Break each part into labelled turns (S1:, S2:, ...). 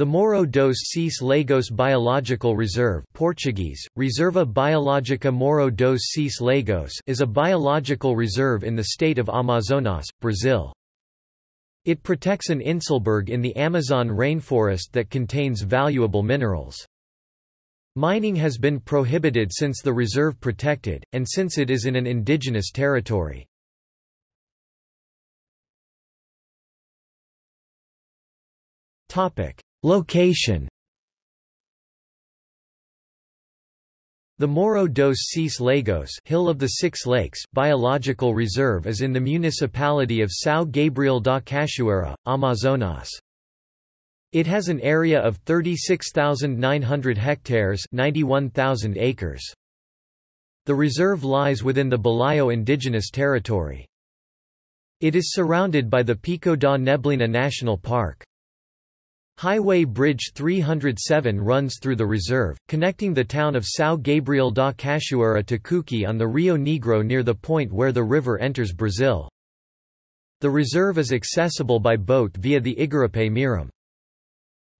S1: The Morro dos Seis Lagos Biological Reserve Portuguese, Reserva Biológica Morro dos Seis Lagos is a biological reserve in the state of Amazonas, Brazil. It protects an inselberg in the Amazon rainforest that contains valuable minerals. Mining has been prohibited since the reserve protected, and since it is in an indigenous territory. Topic. Location The Morro dos Seis Lagos Hill of the Six Lakes Biological Reserve is in the municipality of São Gabriel da Cachoeira, Amazonas. It has an area of 36,900 hectares 91,000 acres. The reserve lies within the Balaio indigenous territory. It is surrounded by the Pico da Neblina National Park. Highway Bridge 307 runs through the reserve, connecting the town of São Gabriel da Cachoeira to Cuqui on the Rio Negro near the point where the river enters Brazil. The reserve is accessible by boat via the Igarapé Miram.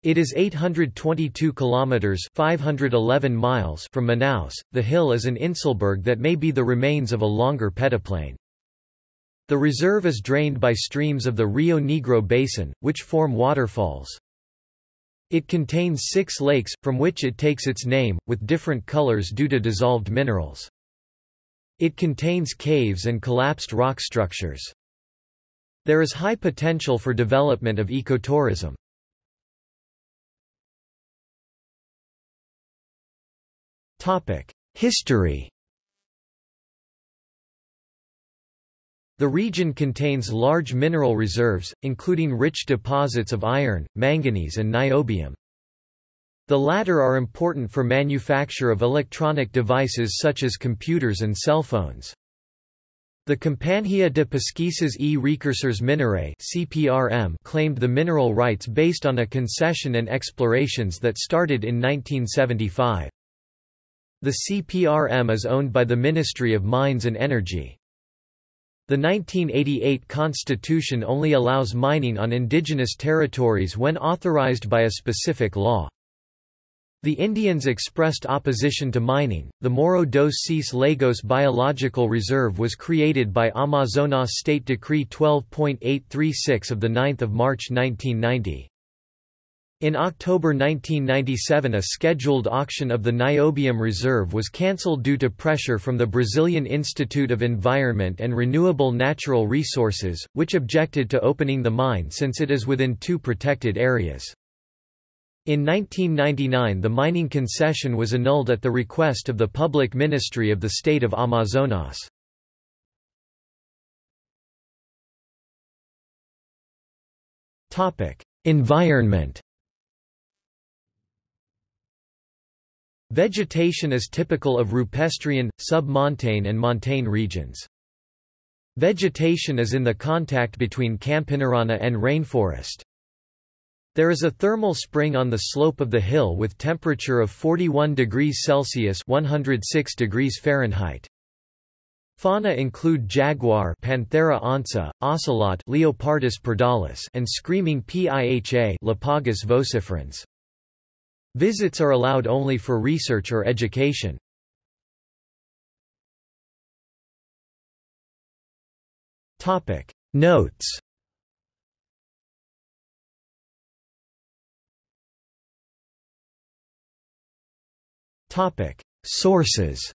S1: It is 822 kilometers (511 miles) from Manaus. The hill is an inselberg that may be the remains of a longer peneplain. The reserve is drained by streams of the Rio Negro basin, which form waterfalls. It contains six lakes, from which it takes its name, with different colors due to dissolved minerals. It contains caves and collapsed rock structures. There is high potential for development of ecotourism. History The region contains large mineral reserves, including rich deposits of iron, manganese and niobium. The latter are important for manufacture of electronic devices such as computers and cell phones. The Companhia de Pesquisas e Recursos Minerais (CPRM) claimed the mineral rights based on a concession and explorations that started in 1975. The CPRM is owned by the Ministry of Mines and Energy. The 1988 constitution only allows mining on indigenous territories when authorized by a specific law. The Indians expressed opposition to mining. The Morro dos Seis Lagos Biological Reserve was created by Amazonas State Decree 12.836 of 9 March 1990. In October 1997 a scheduled auction of the niobium reserve was cancelled due to pressure from the Brazilian Institute of Environment and Renewable Natural Resources, which objected to opening the mine since it is within two protected areas. In 1999 the mining concession was annulled at the request of the Public Ministry of the State of Amazonas. Environment Vegetation is typical of rupestrian, sub-montane and montane regions. Vegetation is in the contact between Campinarana and rainforest. There is a thermal spring on the slope of the hill with temperature of 41 degrees Celsius 106 degrees Fahrenheit. Fauna include jaguar Panthera onca, ocelot Leopardus pardalis and screaming piha Lipaugus vociferans. Visits are allowed only for research or education. Topic. Notes. Topic. Sources